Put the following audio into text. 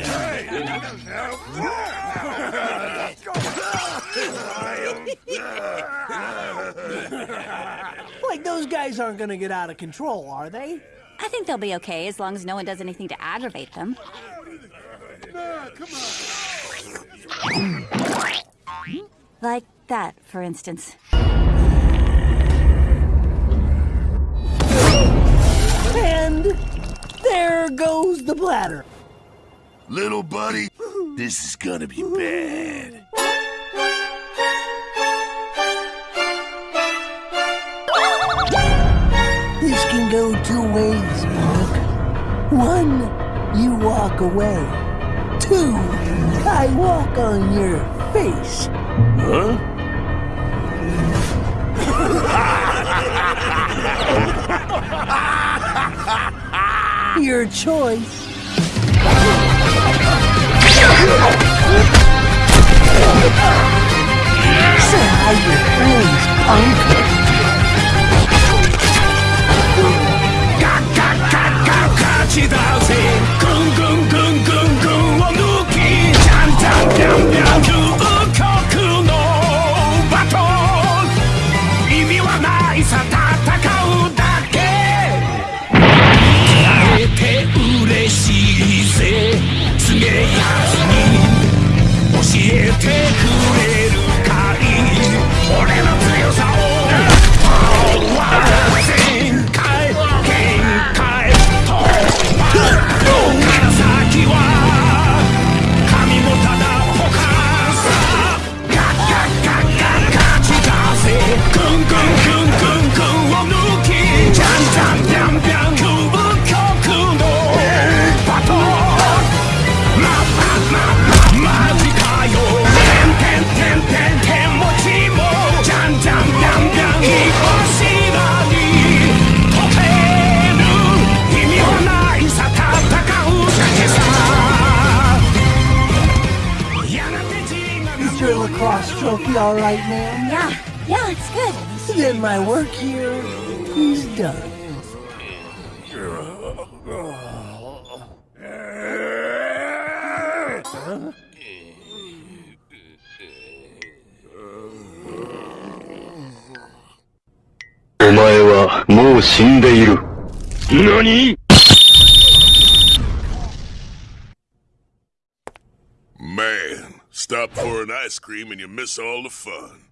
Like, those guys aren't gonna get out of control, are they? I think they'll be okay, as long as no one does anything to aggravate them. Like that, for instance. And there goes the bladder. Little buddy, this is gonna be bad. This can go two ways, Mark. One, you walk away. Two, I walk on your face. Huh? your choice. 沈阿姨，嗯，唐。cross trophy all right, ma'am? Yeah, yeah, it's good. Then my work here is done. Huh? Stop for an ice cream and you miss all the fun.